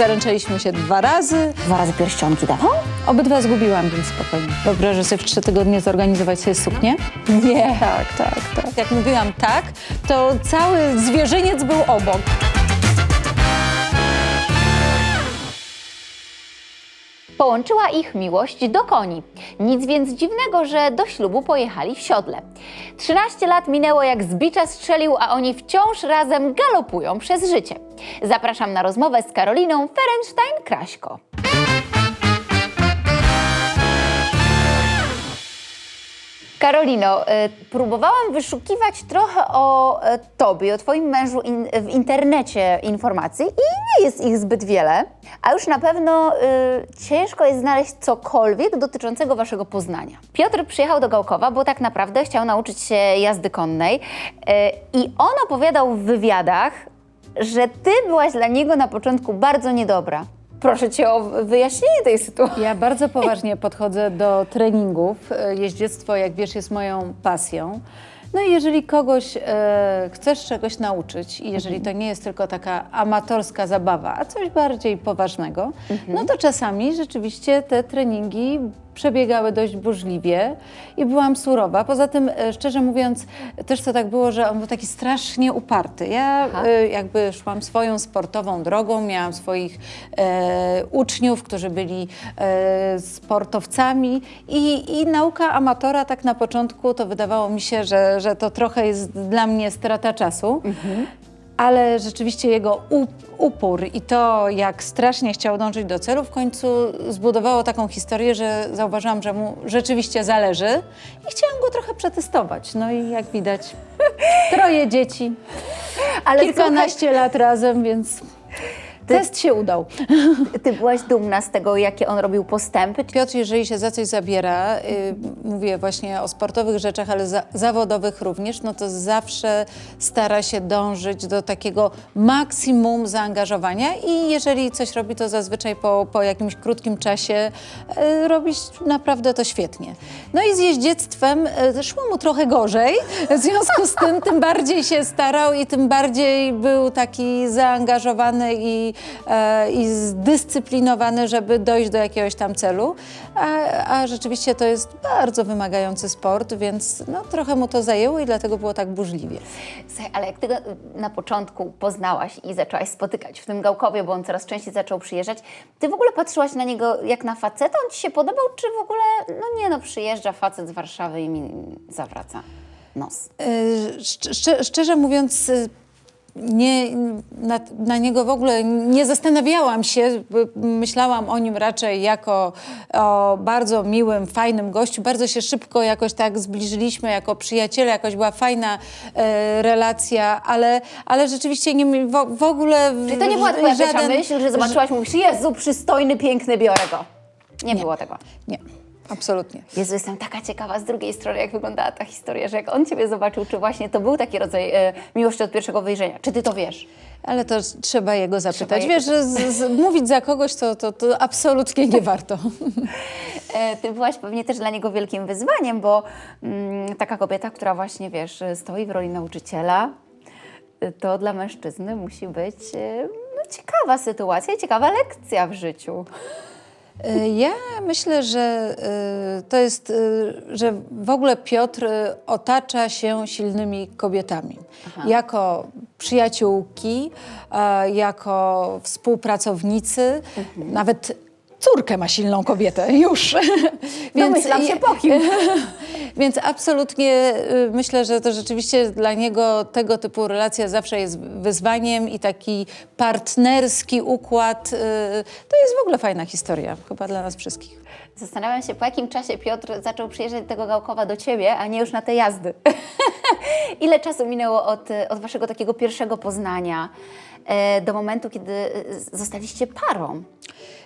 Zaręczyliśmy się dwa razy. Dwa razy pierścionki dawał? Obydwa zgubiłam, więc spokojnie. Wyobrażę sobie w trzy tygodnie zorganizować sobie suknię? Nie. Tak, tak, tak. Jak mówiłam tak, to cały zwierzyniec był obok. Połączyła ich miłość do koni. Nic więc dziwnego, że do ślubu pojechali w siodle. 13 lat minęło jak z bicza strzelił, a oni wciąż razem galopują przez życie. Zapraszam na rozmowę z Karoliną Ferenstein-Kraśko. Karolino, y, próbowałam wyszukiwać trochę o e, tobie, o twoim mężu in, w internecie informacji i nie jest ich zbyt wiele, a już na pewno y, ciężko jest znaleźć cokolwiek dotyczącego waszego poznania. Piotr przyjechał do Gałkowa, bo tak naprawdę chciał nauczyć się jazdy konnej y, i on opowiadał w wywiadach, że ty byłaś dla niego na początku bardzo niedobra. Proszę cię o wyjaśnienie tej sytuacji. Ja bardzo poważnie podchodzę do treningów. Jeździectwo, jak wiesz, jest moją pasją. No i jeżeli kogoś e, chcesz czegoś nauczyć i jeżeli to nie jest tylko taka amatorska zabawa, a coś bardziej poważnego, no to czasami rzeczywiście te treningi przebiegały dość burzliwie i byłam surowa. Poza tym, e, szczerze mówiąc, też to tak było, że on był taki strasznie uparty. Ja Aha. e, jakby szłam swoją sportową drogą, miałam swoich e, uczniów, którzy byli e, sportowcami i, i nauka amatora tak na początku to wydawało mi się, że, że to trochę jest dla mnie strata czasu. Ale rzeczywiście jego up- upór i to, jak strasznie chciał dążyć do celu, w końcu zbudowało taką historię, że zauważyłam, że mu rzeczywiście zależy i chciałam go trochę przetestować. No i jak widać, troje dzieci, Ale kilkanaście lat razem, więc test się udał. ty byłaś dumna z tego, jakie on robił postępy. Piotr, jeżeli się za coś zabiera, y, mówię właśnie o sportowych rzeczach, ale za, zawodowych również, no to zawsze stara się dążyć do takiego maksimum zaangażowania i jeżeli coś robi, to zazwyczaj po, po jakimś krótkim czasie y, robi naprawdę to świetnie. No i z jeździectwem y, szło mu trochę gorzej, w związku z tym tym bardziej się starał i tym bardziej był taki zaangażowany i, i zdyscyplinowany, żeby dojść do jakiegoś tam celu. A, a rzeczywiście to jest bardzo wymagający sport, więc no, trochę mu to zajęło i dlatego było tak burzliwie. Słuchaj, ale jak ty go na początku poznałaś i zaczęłaś spotykać w tym Gałkowie, bo on coraz częściej zaczął przyjeżdżać, ty w ogóle patrzyłaś na niego jak na faceta? On ci się podobał, czy w ogóle, no nie no, przyjeżdża facet z Warszawy i mi zawraca nos? Szczer- szczerze mówiąc, nie, na, na niego w ogóle nie zastanawiałam się. Myślałam o nim raczej jako o bardzo miłym, fajnym gościu. Bardzo się szybko jakoś tak zbliżyliśmy jako przyjaciele, jakoś była fajna e, relacja, ale, ale rzeczywiście nie, w, w ogóle Czy to nie była twoja żaden- myśl, że zobaczyłaś, mówisz, Jezu, przystojny, piękny, biorę go? Nie, było tego. Nie, absolutnie. Jezu, jestem taka ciekawa z drugiej strony, jak wyglądała ta historia, że jak on ciebie zobaczył, czy właśnie to był taki rodzaj e, miłości od pierwszego wejrzenia. Czy ty to wiesz? Ale to trzeba jego zapytać. jego Wiesz, że z, z, mówić za kogoś to, to, to absolutnie nie warto. E, Ty byłaś pewnie też dla niego wielkim wyzwaniem, bo mm, taka kobieta, która właśnie, wiesz, stoi w roli nauczyciela, y, to dla mężczyzny musi być e, no, ciekawa sytuacja i ciekawa lekcja w życiu. Y, Ja myślę, że y, to jest, y, że w ogóle Piotr otacza się silnymi kobietami. Jako przyjaciółki, jako współpracownicy, nawet córkę ma silną kobietę już. Domyślam się po kim. Więc absolutnie y, myślę, że to rzeczywiście dla niego tego typu relacja zawsze jest wyzwaniem i taki partnerski układ. y, To jest w ogóle fajna historia, chyba dla nas wszystkich. Zastanawiam się, po jakim czasie Piotr zaczął przyjeżdżać tego Gałkowa do ciebie, a nie już na te jazdy. Ile czasu minęło od, od waszego takiego pierwszego poznania e, do momentu, kiedy e, zostaliście parą?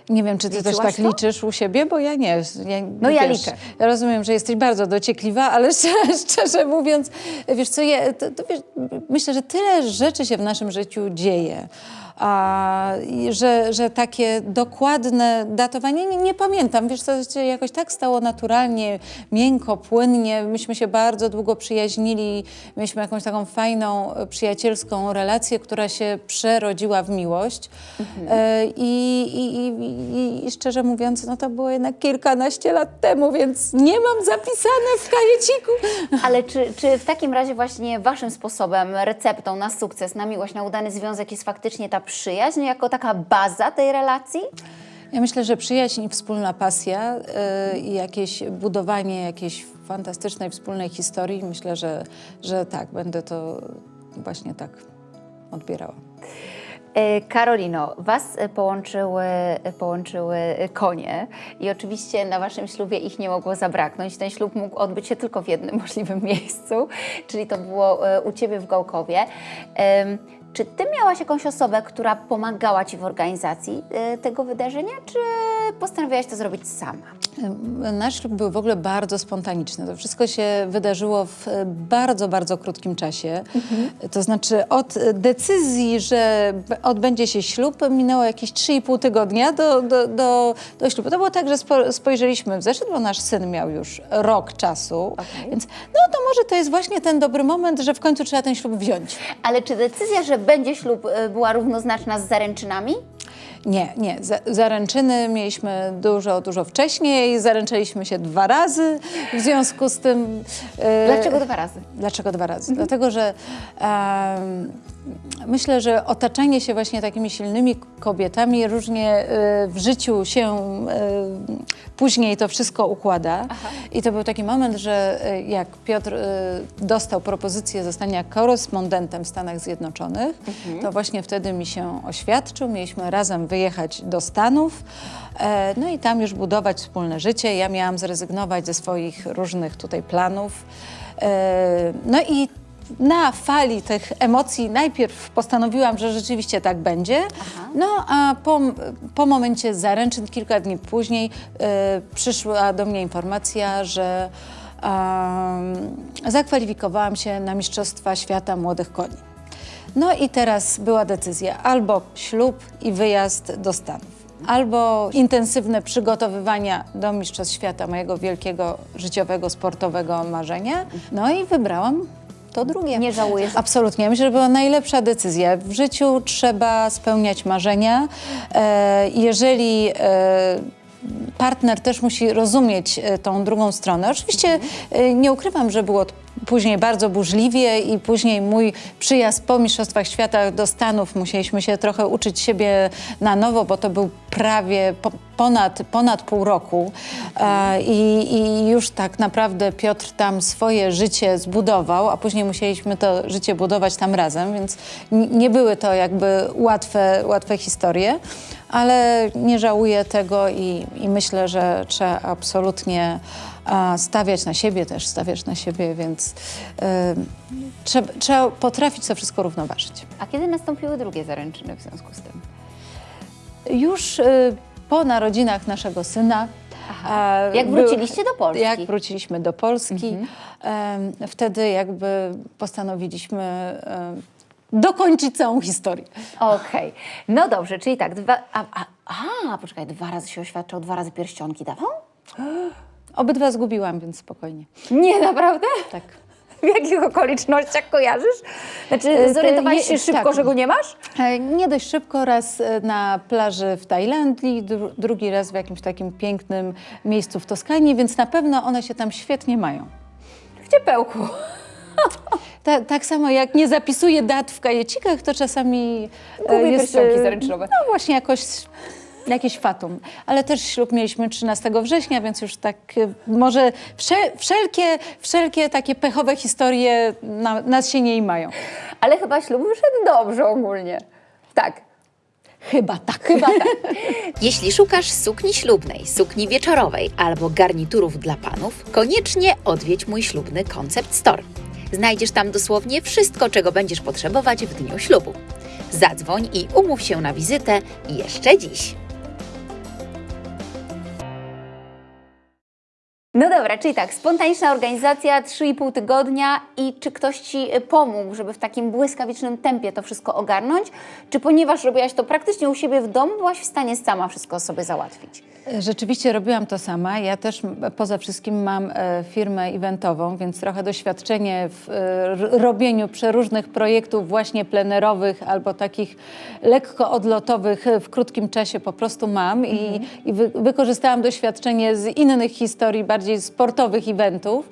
Nie wiem, czy ty też Liczyłaś tak to? liczysz u siebie, bo ja nie. Ja, No ja liczę. Ja rozumiem, że jesteś bardzo dociekliwa, ale szczerze, mówiąc, wiesz co, ja, to, to wiesz, myślę, że tyle rzeczy się w naszym życiu dzieje, że, że takie dokładne datowanie, nie, nie pamiętam, wiesz, to się jakoś tak stało naturalnie, miękko, płynnie. Myśmy się bardzo długo przyjaźnili, mieliśmy jakąś taką fajną, e, przyjacielską relację, która się przerodziła w miłość. E, I, i, i, i, I szczerze mówiąc, no to było jednak kilkanaście lat temu, więc nie mam zapisane w kajeciku. Ale czy, czy w takim razie właśnie waszym sposobem, receptą na sukces, na miłość, na udany związek jest faktycznie ta przyjaźń jako taka baza tej relacji? Ja myślę, że przyjaźń i wspólna pasja y, i jakieś budowanie jakiejś fantastycznej wspólnej historii, myślę, że, że tak, będę to właśnie tak odbierała. E, Karolino, Was połączyły, połączyły konie i oczywiście na Waszym ślubie ich nie mogło zabraknąć. Ten ślub mógł odbyć się tylko w jednym możliwym miejscu, czyli to było e, u Ciebie w Gałkowie. Czy Ty miałaś jakąś osobę, która pomagała Ci w organizacji e, tego wydarzenia, czy postanowiłaś to zrobić sama? Nasz ślub był w ogóle bardzo spontaniczny. To wszystko się wydarzyło w e, bardzo, bardzo krótkim czasie. To znaczy od decyzji, że odbędzie się ślub, minęło jakieś 3,5 tygodnia do, do, do, do ślubu. To było tak, że spo, spojrzeliśmy w zeszyt, bo nasz syn miał już rok czasu, więc no to może to jest właśnie ten dobry moment, że w końcu trzeba ten ślub wziąć. Ale czy decyzja, że będzie ślub e, była równoznaczna z zaręczynami? Nie, nie. Za, zaręczyny mieliśmy dużo, dużo wcześniej. Zaręczyliśmy się dwa razy. W związku z tym. e, Dlaczego dwa razy? Dlaczego dwa razy? Dlatego, że myślę, że otaczanie się właśnie takimi silnymi kobietami różnie e, w życiu się e, później to wszystko układa. I to był taki moment, że e, jak Piotr e, dostał propozycję zostania korespondentem w Stanach Zjednoczonych, to właśnie wtedy mi się oświadczył. Mieliśmy razem wyjechać do Stanów, e, no i tam już budować wspólne życie. Ja miałam zrezygnować ze swoich różnych tutaj planów. E, No i na fali tych emocji najpierw postanowiłam, że rzeczywiście tak będzie. No a po, po momencie zaręczyn, kilka dni później, e, przyszła do mnie informacja, że zakwalifikowałam się na Mistrzostwa Świata Młodych Koni. No i teraz była decyzja albo ślub i wyjazd do Stanów, albo intensywne przygotowywania do Mistrzostw Świata, mojego wielkiego życiowego, sportowego marzenia. No i wybrałam to drugie. Nie żałujesz? Absolutnie. Myślę, że była najlepsza decyzja. W życiu trzeba spełniać marzenia. E, jeżeli e, partner też musi rozumieć e, tą drugą stronę. Oczywiście e, nie ukrywam, że było później bardzo burzliwie i później mój przyjazd po Mistrzostwach Świata do Stanów musieliśmy się trochę uczyć siebie na nowo, bo to był prawie po, ponad, ponad pół roku e, i, i już tak naprawdę Piotr tam swoje życie zbudował, a później musieliśmy to życie budować tam razem, więc nie były to jakby łatwe, łatwe historie, ale nie żałuję tego i, i myślę, że trzeba absolutnie stawiać na siebie też, stawiać na siebie, więc e, trzeba, trzeba potrafić to wszystko równoważyć. A kiedy nastąpiły drugie zaręczyny w związku z tym? Już y, po narodzinach naszego syna. Jak wróciliście do Polski? Jak wróciliśmy do Polski, em, wtedy jakby postanowiliśmy dokończyć całą historię. Okej, no dobrze, czyli tak, dwa, a, a, a, poczekaj, dwa razy się oświadczał, dwa razy pierścionki dawał? Obydwa zgubiłam, więc spokojnie. Nie, naprawdę? Tak. W jakich okolicznościach kojarzysz? Znaczy, E, zorientowałeś się szybko, tak. że go nie masz? E, Nie dość szybko, raz e, na plaży w Tajlandii, dru, drugi raz w jakimś takim pięknym miejscu w Toskanii, więc na pewno one się tam świetnie mają. W ciepełku. Ta, tak samo jak nie zapisuję dat w kajecikach, to czasami e, Gubię pierścionki e, zaręczynowe. No właśnie jakoś jakieś fatum. Ale też ślub mieliśmy 13 września, więc już tak e, może wsze, wszelkie, wszelkie takie pechowe historie na, nas się nie mają. Ale chyba ślub wyszedł dobrze ogólnie. Tak. Chyba tak. Chyba tak. Jeśli szukasz sukni ślubnej, sukni wieczorowej albo garniturów dla panów, koniecznie odwiedź mój ślubny Concept Store. Znajdziesz tam dosłownie wszystko, czego będziesz potrzebować w dniu ślubu. Zadzwoń i umów się na wizytę jeszcze dziś. No dobra, czyli tak, spontaniczna organizacja, 3,5 tygodnia i czy ktoś Ci y, pomógł, żeby w takim błyskawicznym tempie to wszystko ogarnąć? Czy ponieważ robiłaś to praktycznie u siebie w domu, byłaś w stanie sama wszystko sobie załatwić? Rzeczywiście robiłam to sama. Ja też poza wszystkim mam e, firmę eventową, więc trochę doświadczenie w e, robieniu przeróżnych projektów właśnie plenerowych albo takich lekko odlotowych e, w krótkim czasie po prostu mam i, i wy, wykorzystałam doświadczenie z innych historii, bardziej sportowych eventów,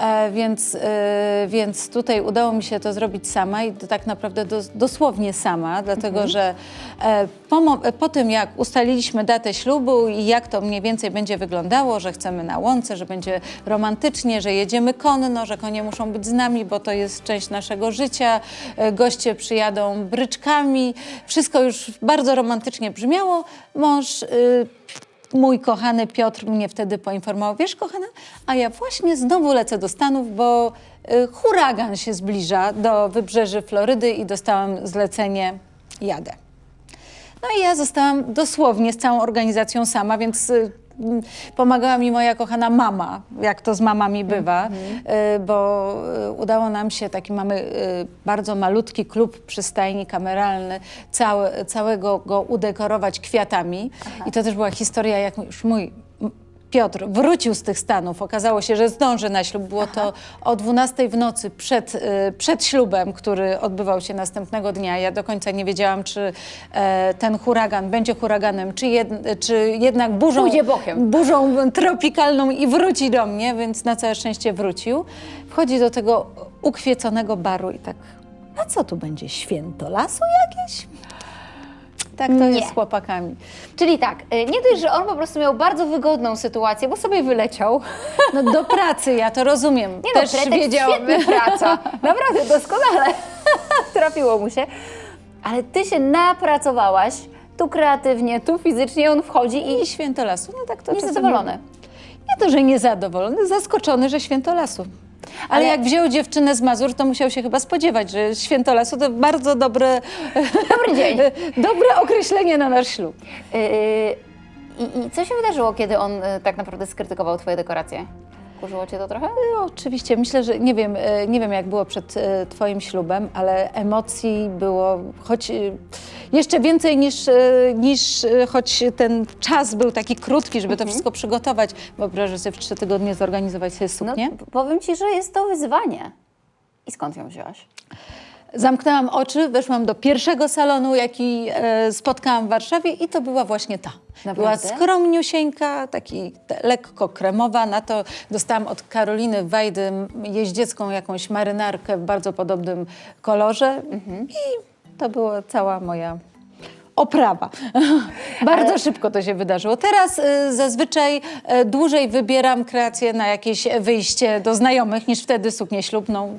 e, więc, e, więc tutaj udało mi się to zrobić sama i to tak naprawdę dos, dosłownie sama, dlatego że e, po, po tym jak ustaliliśmy datę ślubu i jak to mniej więcej będzie wyglądało, że chcemy na łące, że będzie romantycznie, że jedziemy konno, że konie muszą być z nami, bo to jest część naszego życia, e, goście przyjadą bryczkami, wszystko już bardzo romantycznie brzmiało. Mąż y, Mój kochany Piotr mnie wtedy poinformował, wiesz kochana, a ja właśnie znowu lecę do Stanów, bo y, huragan się zbliża do wybrzeży Florydy i dostałam zlecenie, jadę. No i ja zostałam dosłownie z całą organizacją sama, więc y, pomagała mi moja kochana mama, jak to z mamami bywa, y, bo y, udało nam się, taki mamy y, bardzo malutki klub przystajni kameralny, cały, całego go udekorować kwiatami. I to też była historia, jak już mój Piotr wrócił z tych Stanów. Okazało się, że zdąży na ślub. Było to o 12 w nocy przed, y, przed ślubem, który odbywał się następnego dnia. Ja do końca nie wiedziałam, czy e, ten huragan będzie huraganem, czy, jed, czy jednak burzą, burzą tropikalną i wróci do mnie, więc na całe szczęście wrócił. Wchodzi do tego ukwieconego baru i tak, a co tu będzie, święto lasu jakieś? Tak to Nie. jest z chłopakami. Czyli tak, y, nie dość, że on po prostu miał bardzo wygodną sytuację, bo sobie wyleciał. No do pracy, ja to rozumiem. Nie no, Też pretekst wiedziałam. świetny praca. Naprawdę, doskonale. Trafiło mu się. Ale ty się napracowałaś, tu kreatywnie, tu fizycznie, on wchodzi i I święto lasu. No tak to niezadowolony. Nie to, że niezadowolony, zaskoczony, że święto lasu. Ale, Ale- jak wziął dziewczynę z Mazur, to musiał się chyba spodziewać, że święto lasu to bardzo dobre, Dobry dzień. dobre określenie na nasz ślub. Yy, i, co się wydarzyło, kiedy on y, tak naprawdę skrytykował twoje dekoracje? Kurzyło cię to trochę? No, oczywiście, myślę, że nie wiem, e, nie wiem jak było przed e, Twoim ślubem, ale emocji było choć e, jeszcze więcej niż, niż choć ten czas był taki krótki, żeby to wszystko przygotować. Wyobrażasz sobie w trzy tygodnie zorganizować sobie suknię? No, powiem ci, że jest to wyzwanie. I skąd ją wzięłaś? Zamknęłam oczy, weszłam do pierwszego salonu, jaki e, spotkałam w Warszawie i to była właśnie ta. Była Naprawdę? skromniusieńka, taki te, lekko kremowa. Na to dostałam od Karoliny Wajdy jeździecką jakąś marynarkę w bardzo podobnym kolorze i to była cała moja oprawa. Bardzo szybko to się wydarzyło. Teraz y, zazwyczaj y, dłużej wybieram kreację na jakieś wyjście do znajomych niż wtedy suknię ślubną.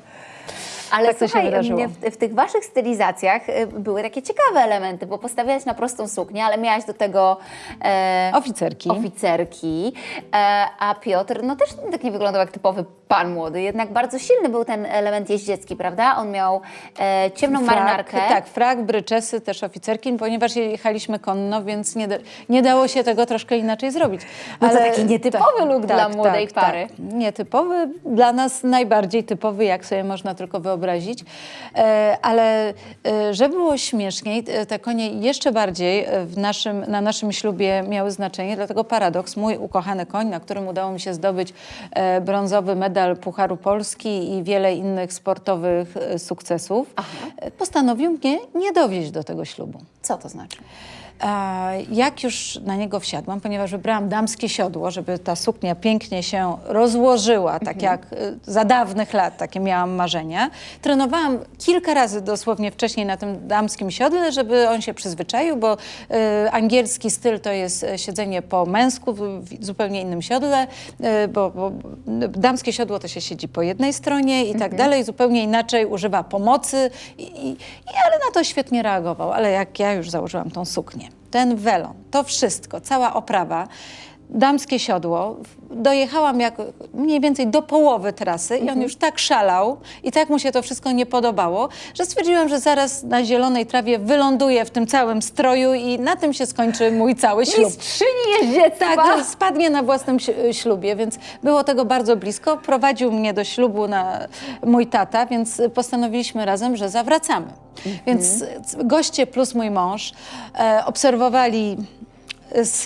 Ale Tak to się słuchaj, w, w tych waszych stylizacjach y, były takie ciekawe elementy, bo postawiałaś na prostą suknię, ale miałaś do tego e, Oficerki. oficerki, e, a Piotr no też tak nie wyglądał jak typowy pan młody, jednak bardzo silny był ten element jeździecki, prawda? On miał e, ciemną marynarkę. Tak, frak, bryczesy, też oficerki, ponieważ jechaliśmy konno, więc nie, nie dało się tego troszkę inaczej zrobić. No to taki nietypowy look dla młodej pary. Tak. Nietypowy, dla nas najbardziej typowy, jak sobie można tylko wyobrazić. E, ale e, żeby było śmieszniej, e, te konie jeszcze bardziej w naszym, na naszym ślubie miały znaczenie, dlatego paradoks, mój ukochany koń, na którym udało mi się zdobyć brązowy medal Pucharu Polski i wiele innych sportowych sukcesów, e, postanowił mnie nie dowieźć do tego ślubu. Co to znaczy? Jak już na niego wsiadłam, ponieważ wybrałam damskie siodło, żeby ta suknia pięknie się rozłożyła, tak jak y, za dawnych lat takie miałam marzenia. Trenowałam kilka razy dosłownie wcześniej na tym damskim siodle, żeby on się przyzwyczaił, bo y, angielski styl to jest y, siedzenie po męsku w, zupełnie innym siodle, bo, bo damskie siodło to się siedzi po jednej stronie i tak dalej, zupełnie inaczej używa pomocy, i, i, ale na to świetnie reagował. Ale jak ja już założyłam tą suknię, ten welon, to wszystko, cała oprawa, damskie siodło. Dojechałam jak mniej więcej do połowy trasy i on już tak szalał i tak mu się to wszystko nie podobało, że stwierdziłam, że zaraz na zielonej trawie wyląduję w tym całym stroju i na tym się skończy mój cały ślub. Mistrzyni jeździectwa! Tak, spadnie na własnym si- ślubie, więc było tego bardzo blisko. Prowadził mnie do ślubu na mój tata, więc postanowiliśmy razem, że zawracamy. Więc c- goście plus mój mąż e, obserwowali z,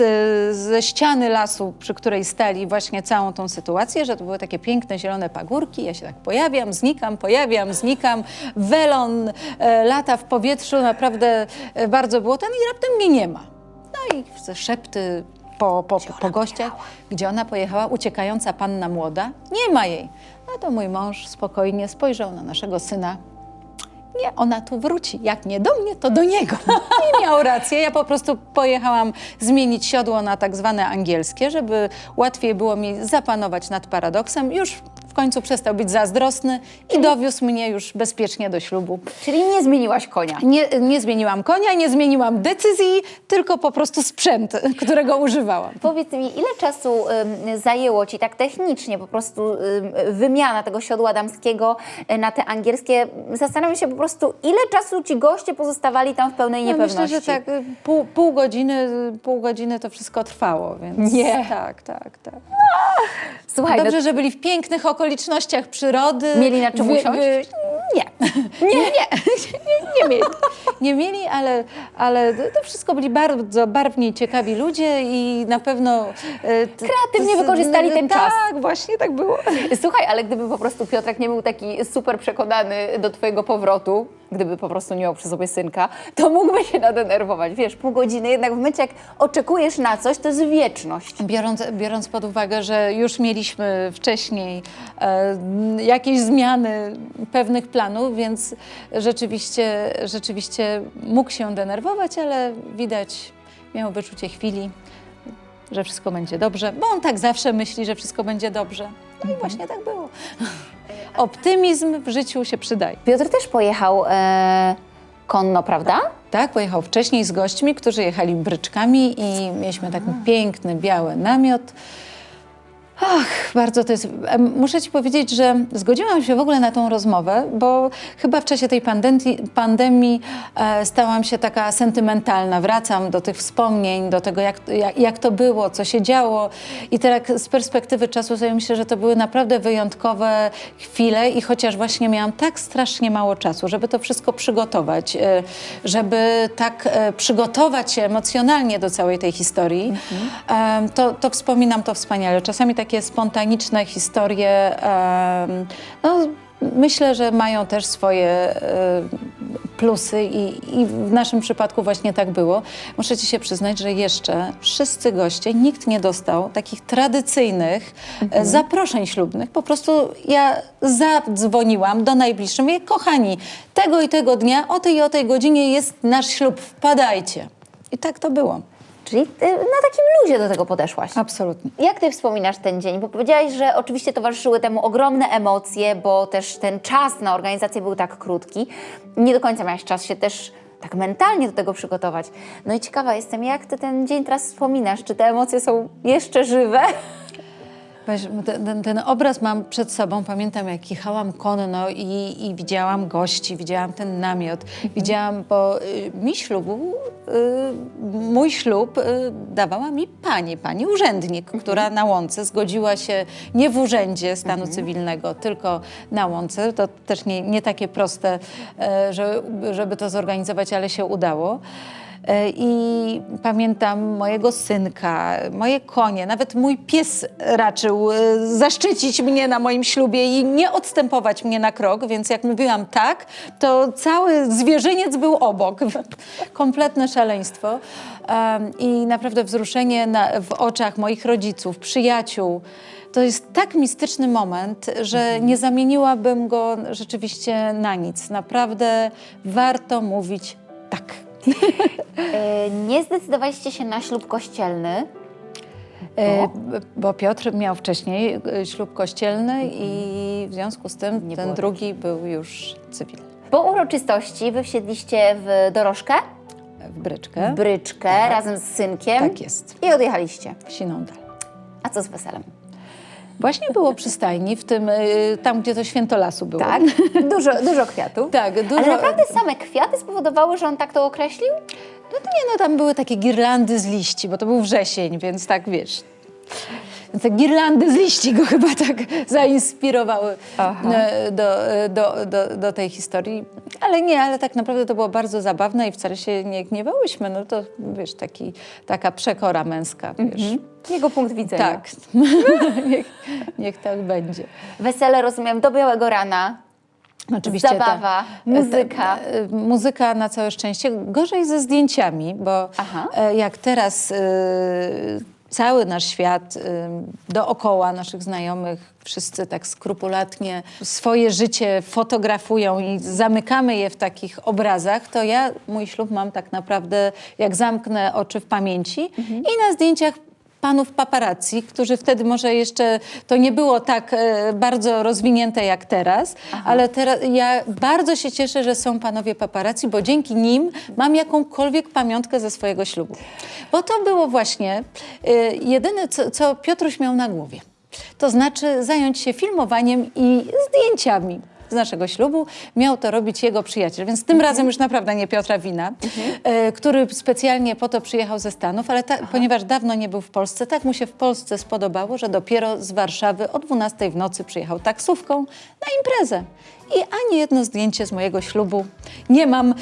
ze ściany lasu, przy której stali właśnie całą tą sytuację, że to były takie piękne zielone pagórki. Ja się tak pojawiam, znikam, pojawiam, znikam. Welon e, lata w powietrzu, naprawdę e, bardzo było ten i raptem mnie nie ma. No i te szepty po, po, po, po gościach, gdzie ona pojechała, uciekająca panna młoda, nie ma jej. No to mój mąż spokojnie spojrzał na naszego syna. Nie, ona tu wróci. Jak nie do mnie, to do niego. I miał rację. Ja po prostu pojechałam zmienić siodło na tak zwane angielskie, żeby łatwiej było mi zapanować nad paradoksem. Już w końcu przestał być zazdrosny i dowiózł mnie już bezpiecznie do ślubu. Czyli nie zmieniłaś konia. Nie, nie zmieniłam konia, nie zmieniłam decyzji, tylko po prostu sprzęt, którego używałam. Powiedz mi, ile czasu zajęło Ci tak technicznie po prostu ym, wymiana tego siodła damskiego y, na te angielskie? Zastanawiam się po prostu, ile czasu Ci goście pozostawali tam w pełnej No, niepewności? myślę, że tak y, pół, pół, godziny, pół godziny to wszystko trwało, więc Nie. tak, tak, tak. Słuchaj, no, Dobrze, że byli w pięknych okolicznościach przyrody. Mieli na czym Wy- usiąść? wy- Nie. Nie, nie, nie, nie mieli. Nie mieli, ale, ale to wszystko byli bardzo barwni ciekawi ludzie i na pewno... e, Kreatywnie wykorzystali ten czas. Tak, właśnie tak było. Słuchaj, ale gdyby po prostu Piotrek nie był taki super przekonany do Twojego powrotu, gdyby po prostu nie miał przy sobie synka, to mógłby się nadenerwować. Wiesz, pół godziny, jednak w momencie jak oczekujesz na coś, to jest wieczność. Biorąc, biorąc pod uwagę, że już mieliśmy wcześniej jakieś zmiany pewnych planów, więc rzeczywiście, rzeczywiście mógł się denerwować, ale widać, miał wyczucie chwili, że wszystko będzie dobrze, bo on tak zawsze myśli, że wszystko będzie dobrze. No i właśnie tak było. Optymizm w życiu się przydaje. Piotr też pojechał e, konno, prawda? Tak, pojechał wcześniej z gośćmi, którzy jechali bryczkami i mieliśmy taki piękny, biały namiot. Ach, bardzo to jest. Muszę Ci powiedzieć, że zgodziłam się w ogóle na tą rozmowę, bo chyba w czasie tej pandemii, e, stałam się taka sentymentalna. Wracam do tych wspomnień, do tego, jak, jak, jak to było, co się działo. I tak z perspektywy czasu sobie myślę, że to były naprawdę wyjątkowe chwile i chociaż właśnie miałam tak strasznie mało czasu, żeby to wszystko przygotować, e, żeby tak e, przygotować się emocjonalnie do całej tej historii, em, to, to wspominam to wspaniale. Czasami takie spontaniczne historie, no, myślę, że mają też swoje e, plusy i, i w naszym przypadku właśnie tak było. Muszę Ci się przyznać, że jeszcze wszyscy goście, nikt nie dostał takich tradycyjnych e, zaproszeń ślubnych. Po prostu ja zadzwoniłam do najbliższych, mówię, kochani, tego i tego dnia, o tej i o tej godzinie jest nasz ślub, wpadajcie. I tak to było. Czyli e, na takim luzie do tego podeszłaś. Absolutnie. Jak ty wspominasz ten dzień? Bo powiedziałaś, że oczywiście towarzyszyły temu ogromne emocje, bo też ten czas na organizację był tak krótki. Nie do końca miałaś czas się też tak mentalnie do tego przygotować. No i ciekawa jestem, jak ty ten dzień teraz wspominasz? Czy te emocje są jeszcze żywe? Ten, ten, obraz mam przed sobą. Pamiętam, jak jechałam konno i, i widziałam gości, widziałam ten namiot. Widziałam, bo y, mi ślubu, y, mój ślub y, dawała mi pani, pani urzędnik, która na łące zgodziła się nie w urzędzie stanu cywilnego, tylko na łące. To też nie, nie takie proste, e, że, żeby to zorganizować, ale się udało. E, I pamiętam mojego synka, moje konie, nawet mój pies raczył e, zaszczycić mnie na moim ślubie i nie odstępować mnie na krok, więc jak mówiłam tak, to cały zwierzyniec był obok. Kompletne szaleństwo. I naprawdę wzruszenie na, w oczach moich rodziców, przyjaciół. To jest tak mistyczny moment, że nie zamieniłabym go rzeczywiście na nic. Naprawdę warto mówić tak. E, Nie zdecydowaliście się na ślub kościelny. E, b- Bo Piotr miał wcześniej e, ślub kościelny i w związku z tym Nie ten drugi był już cywilny. Po uroczystości wy wsiedliście w dorożkę, W bryczkę. bryczkę razem z synkiem Tak jest. i odjechaliście. Sinądal. A co z weselem? Właśnie było przy stajni, w tym, y, tam gdzie to święto lasu było. Tak? Dużo, dużo kwiatów. Tak, dużo. Ale naprawdę same kwiaty spowodowały, że on tak to określił? No to nie, no tam były takie girlandy z liści, bo to był wrzesień, więc tak wiesz. Więc te girlandy z liści go chyba tak zainspirowały e, do, e, do, do, do tej historii. Ale nie, ale tak naprawdę to było bardzo zabawne i wcale się nie gniewałyśmy. No to wiesz, taki, taka przekora męska, wiesz. Jego punkt widzenia. Tak, niech, niech tak będzie. Wesele, rozumiem, do białego rana. Oczywiście Zabawa, muzyka. ta- e, muzyka na całe szczęście. Gorzej ze zdjęciami, bo Aha. jak teraz e, cały nasz świat dookoła naszych znajomych, wszyscy tak skrupulatnie swoje życie fotografują i zamykamy je w takich obrazach, to ja mój ślub mam tak naprawdę, jak zamknę oczy w pamięci i na zdjęciach panów paparazzi, którzy wtedy może jeszcze to nie było tak e, bardzo rozwinięte jak teraz, ale teraz ja bardzo się cieszę, że są panowie paparazzi, bo dzięki nim mam jakąkolwiek pamiątkę ze swojego ślubu. Bo to było właśnie e, jedyne, co, co Piotruś miał na głowie. To znaczy zająć się filmowaniem i zdjęciami z naszego ślubu. Miał to robić jego przyjaciel, więc tym razem już naprawdę nie Piotra Wina, e, który specjalnie po to przyjechał ze Stanów, ale ta, ponieważ dawno nie był w Polsce, tak mu się w Polsce spodobało, że dopiero z Warszawy o 12 w nocy przyjechał taksówką na imprezę. I ani jedno zdjęcie z mojego ślubu nie mam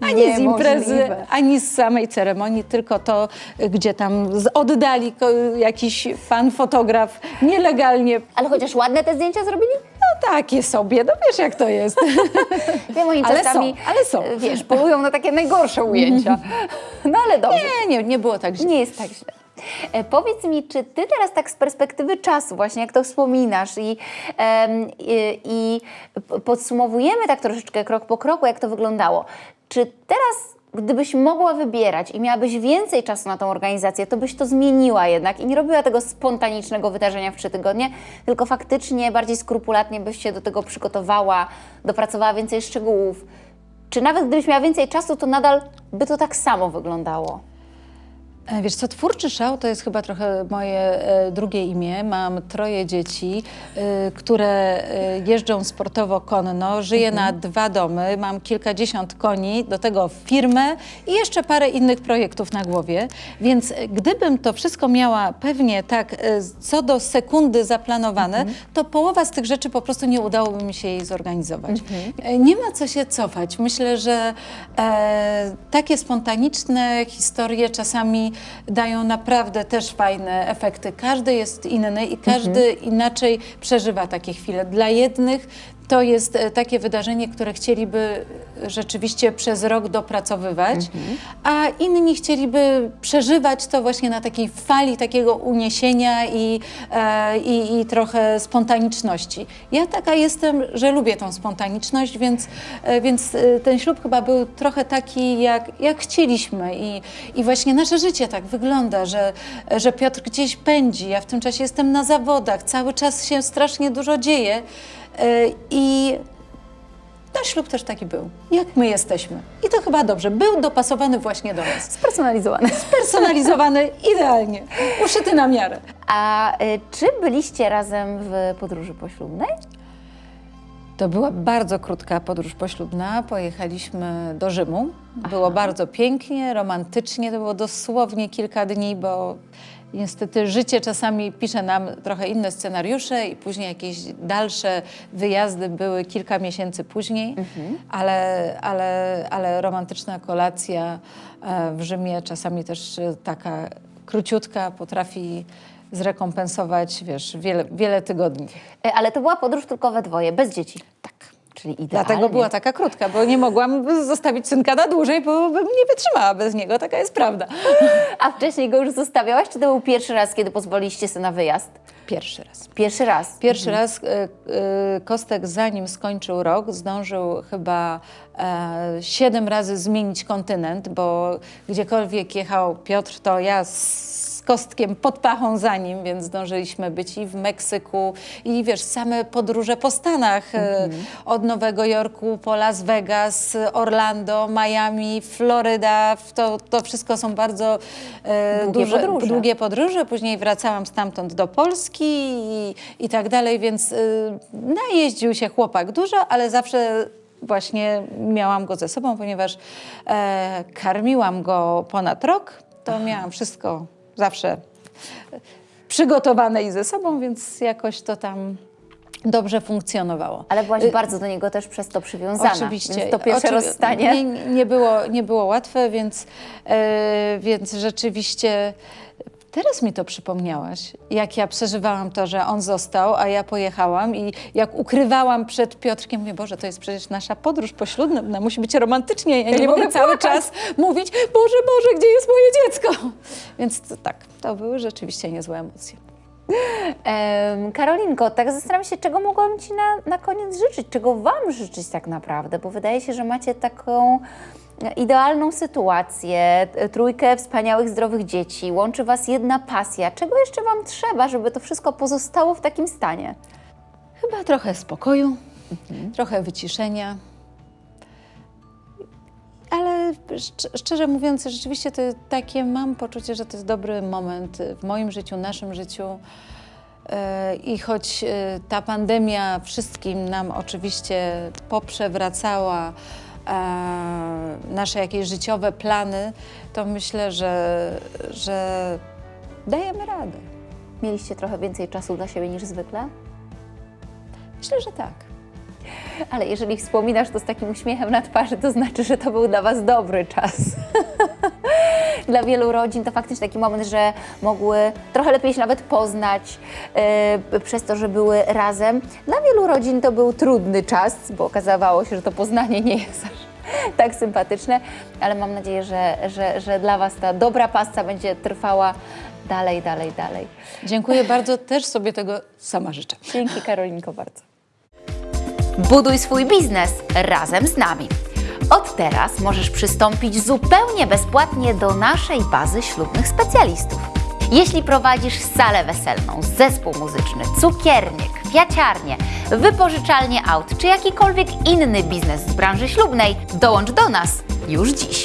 ani z imprezy, Niemożliwe. ani z samej ceremonii, tylko to, gdzie tam z oddali jakiś pan fotograf nielegalnie. Ale chociaż ładne te zdjęcia zrobili? No takie sobie, no wiesz jak to jest. Wiem, oni Ale czasami, są, ale są. wiesz, polują na takie najgorsze ujęcia. No ale dobrze. Nie, nie, nie było tak źle. Nie jest tak źle. E, Powiedz mi, czy ty teraz tak z perspektywy czasu, właśnie jak to wspominasz i, i, i podsumowujemy tak troszeczkę krok po kroku, jak to wyglądało, czy teraz, gdybyś mogła wybierać i miałabyś więcej czasu na tą organizację, to byś to zmieniła jednak i nie robiła tego spontanicznego wydarzenia w trzy tygodnie, tylko faktycznie bardziej skrupulatnie byś się do tego przygotowała, dopracowała więcej szczegółów. Czy nawet gdybyś miała więcej czasu, to nadal by to tak samo wyglądało? E, Wiesz co, Twórczy Szał to jest chyba trochę moje e, drugie imię. Mam troje dzieci, e, które jeżdżą sportowo konno. Żyję na dwa domy, mam kilkadziesiąt koni, do tego firmę i jeszcze parę innych projektów na głowie. Więc gdybym to wszystko miała pewnie tak co do sekundy zaplanowane, to połowa z tych rzeczy po prostu nie udałoby mi się jej zorganizować. E, Nie ma co się cofać. Myślę, że e, takie spontaniczne historie czasami dają naprawdę też fajne efekty. Każdy jest inny i każdy inaczej przeżywa takie chwile. Dla jednych to jest e, takie wydarzenie, które chcieliby rzeczywiście przez rok dopracowywać, a inni chcieliby przeżywać to właśnie na takiej fali takiego uniesienia i, e, i, i trochę spontaniczności. Ja taka jestem, że lubię tą spontaniczność, więc, e, więc e, ten ślub chyba był trochę taki, jak, jak chcieliśmy. I, i właśnie nasze życie tak wygląda, że, że Piotr gdzieś pędzi, ja w tym czasie jestem na zawodach, cały czas się strasznie dużo dzieje i nasz ślub też taki był, jak my jesteśmy. I to chyba dobrze, był dopasowany właśnie do nas. Spersonalizowany. Personalizowany idealnie, uszyty na miarę. A y, czy byliście razem w podróży poślubnej? To była bardzo krótka podróż poślubna. Pojechaliśmy do Rzymu. Było bardzo pięknie, romantycznie. To było dosłownie kilka dni, bo niestety życie czasami pisze nam trochę inne scenariusze i później jakieś dalsze wyjazdy były kilka miesięcy później, ale, ale, ale romantyczna kolacja e, w Rzymie czasami też e, taka króciutka potrafi zrekompensować, wiesz, wiele, wiele tygodni. Y, Ale to była podróż tylko we dwoje, bez dzieci. Tak. Czyli idealnie. Dlatego była taka krótka, bo nie mogłam zostawić synka na dłużej, bo bym nie wytrzymała bez niego, taka jest prawda. A wcześniej go już zostawiałaś, czy to był pierwszy raz, kiedy pozwoliliście sobie na wyjazd? Pierwszy raz. Pierwszy raz. Pierwszy raz e, e, Kostek, zanim skończył rok, zdążył chyba siedem razy zmienić kontynent, bo gdziekolwiek jechał Piotr, to ja z kostkiem pod pachą za nim, więc zdążyliśmy być i w Meksyku, i wiesz, same podróże po Stanach, e, od Nowego Jorku po Las Vegas, Orlando, Miami, Floryda, to, to wszystko są bardzo e, Długie duże, podróże. długie podróże. Później wracałam stamtąd do Polski i, i tak dalej, więc y, najeździł się chłopak dużo, ale zawsze właśnie miałam go ze sobą, ponieważ e, karmiłam go ponad rok, to miałam wszystko zawsze przygotowane i ze sobą, więc jakoś to tam dobrze funkcjonowało. Ale byłaś Y, bardzo do niego też przez to przywiązana. Oczywiście. Więc to pierwsze Oczywi- rozstanie. Nie, nie, było, nie było łatwe, więc, e, więc rzeczywiście teraz mi to przypomniałaś, jak ja przeżywałam to, że on został, a ja pojechałam i jak ukrywałam przed Piotrkiem, mówię, Boże, to jest przecież nasza podróż poślubna, musi być romantycznie, ja nie, nie mogę cały czas mówić, Boże, Boże, gdzie jest moje dziecko? Więc to, tak, to były rzeczywiście niezłe emocje. Em, Karolinko, tak zastanawiam się, czego mogłam Ci na, na koniec życzyć, czego Wam życzyć tak naprawdę, bo wydaje się, że macie taką idealną sytuację, e, trójkę wspaniałych, zdrowych dzieci, łączy Was jedna pasja. Czego jeszcze Wam trzeba, żeby to wszystko pozostało w takim stanie? Chyba trochę spokoju, trochę wyciszenia. Ale szcz- szczerze mówiąc, rzeczywiście to takie mam poczucie, że to jest dobry moment w moim życiu, naszym życiu. E, I choć e, ta pandemia wszystkim nam oczywiście poprzewracała nasze jakieś życiowe plany, to myślę, że, że dajemy radę. Mieliście trochę więcej czasu dla siebie niż zwykle? Myślę, że tak. Ale jeżeli wspominasz to z takim uśmiechem na twarzy, to znaczy, że to był dla Was dobry czas. Dla wielu rodzin to faktycznie taki moment, że mogły trochę lepiej się nawet poznać e, przez to, że były razem. Dla wielu rodzin to był trudny czas, bo okazało się, że to poznanie nie jest aż tak sympatyczne, ale mam nadzieję, że, że, że dla Was ta dobra pasja będzie trwała dalej, dalej, dalej. Dziękuję bardzo, też sobie tego sama życzę. Dzięki Karolinko bardzo. Buduj swój biznes razem z nami. Od teraz możesz przystąpić zupełnie bezpłatnie do naszej bazy ślubnych specjalistów. Jeśli prowadzisz salę weselną, zespół muzyczny, cukiernię, kwiaciarnię, wypożyczalnię aut czy jakikolwiek inny biznes z branży ślubnej, dołącz do nas już dziś.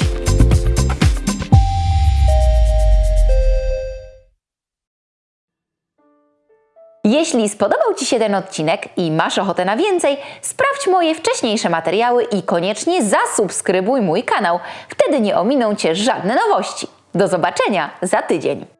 Jeśli spodobał Ci się ten odcinek i masz ochotę na więcej, sprawdź moje wcześniejsze materiały i koniecznie zasubskrybuj mój kanał. Wtedy nie ominą Cię żadne nowości. Do zobaczenia za tydzień.